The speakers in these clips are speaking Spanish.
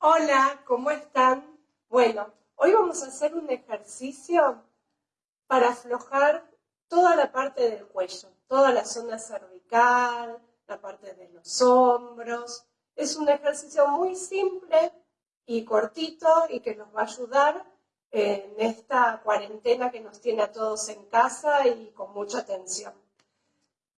Hola, ¿cómo están? Bueno, hoy vamos a hacer un ejercicio para aflojar toda la parte del cuello, toda la zona cervical, la parte de los hombros. Es un ejercicio muy simple y cortito y que nos va a ayudar en esta cuarentena que nos tiene a todos en casa y con mucha tensión.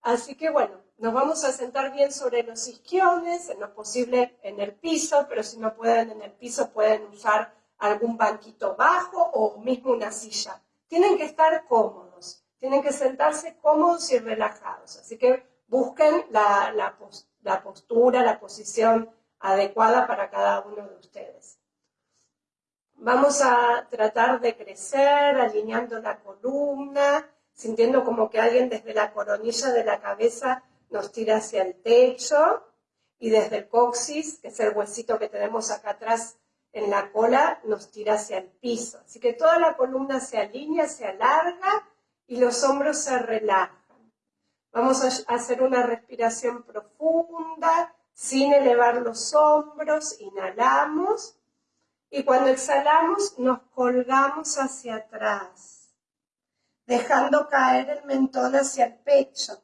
Así que bueno, nos vamos a sentar bien sobre los isquiones, en lo posible en el piso, pero si no pueden en el piso pueden usar algún banquito bajo o mismo una silla. Tienen que estar cómodos, tienen que sentarse cómodos y relajados. Así que busquen la, la postura, la posición adecuada para cada uno de ustedes. Vamos a tratar de crecer alineando la columna, sintiendo como que alguien desde la coronilla de la cabeza nos tira hacia el techo y desde el coxis, que es el huesito que tenemos acá atrás en la cola, nos tira hacia el piso. Así que toda la columna se alinea, se alarga y los hombros se relajan. Vamos a hacer una respiración profunda, sin elevar los hombros, inhalamos y cuando exhalamos nos colgamos hacia atrás, dejando caer el mentón hacia el pecho.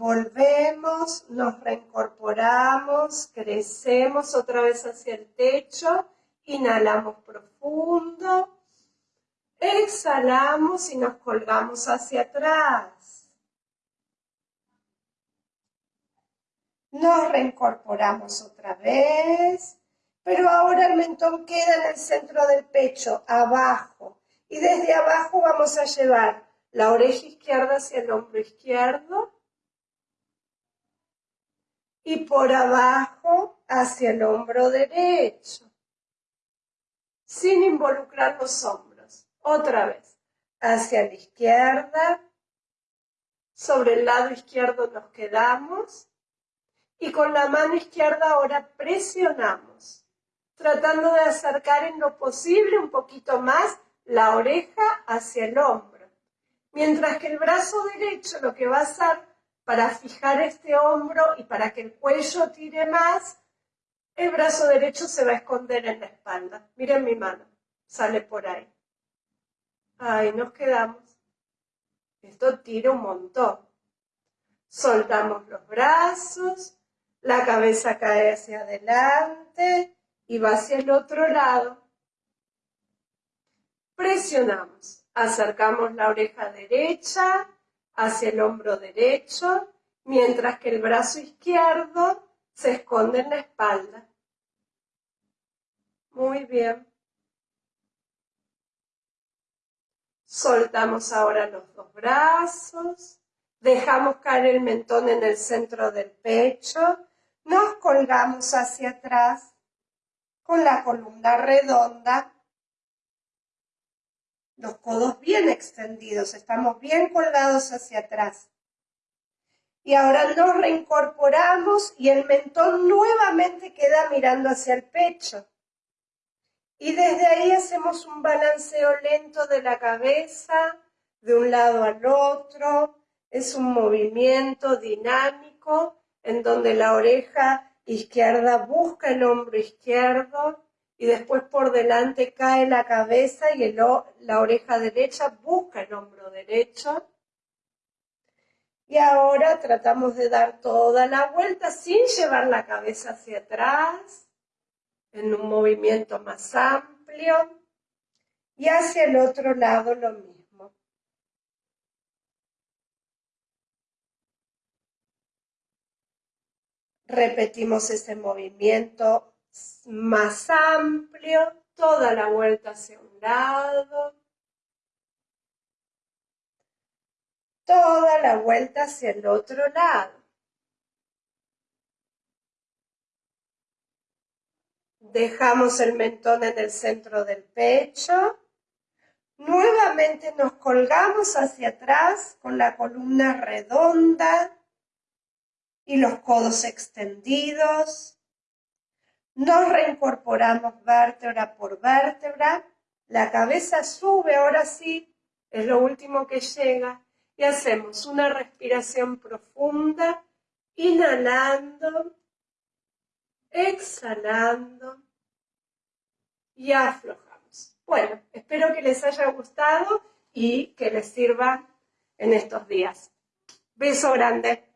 Volvemos, nos reincorporamos, crecemos otra vez hacia el techo, inhalamos profundo, exhalamos y nos colgamos hacia atrás. Nos reincorporamos otra vez, pero ahora el mentón queda en el centro del pecho, abajo. Y desde abajo vamos a llevar la oreja izquierda hacia el hombro izquierdo y por abajo hacia el hombro derecho, sin involucrar los hombros. Otra vez, hacia la izquierda, sobre el lado izquierdo nos quedamos y con la mano izquierda ahora presionamos, tratando de acercar en lo posible un poquito más la oreja hacia el hombro. Mientras que el brazo derecho lo que va a hacer para fijar este hombro y para que el cuello tire más, el brazo derecho se va a esconder en la espalda. Miren mi mano, sale por ahí. Ahí nos quedamos. Esto tira un montón. Soltamos los brazos, la cabeza cae hacia adelante y va hacia el otro lado. Presionamos, acercamos la oreja derecha, hacia el hombro derecho, mientras que el brazo izquierdo se esconde en la espalda. Muy bien. Soltamos ahora los dos brazos, dejamos caer el mentón en el centro del pecho, nos colgamos hacia atrás con la columna redonda los codos bien extendidos, estamos bien colgados hacia atrás. Y ahora nos reincorporamos y el mentón nuevamente queda mirando hacia el pecho. Y desde ahí hacemos un balanceo lento de la cabeza, de un lado al otro. Es un movimiento dinámico en donde la oreja izquierda busca el hombro izquierdo y después por delante cae la cabeza y la oreja derecha busca el hombro derecho. Y ahora tratamos de dar toda la vuelta sin llevar la cabeza hacia atrás, en un movimiento más amplio, y hacia el otro lado lo mismo. Repetimos ese movimiento más amplio, toda la vuelta hacia un lado, toda la vuelta hacia el otro lado. Dejamos el mentón en el centro del pecho. Nuevamente nos colgamos hacia atrás con la columna redonda y los codos extendidos. Nos reincorporamos vértebra por vértebra. La cabeza sube, ahora sí, es lo último que llega. Y hacemos una respiración profunda, inhalando exhalando y aflojamos. Bueno, espero que les haya gustado y que les sirva en estos días. Beso grande.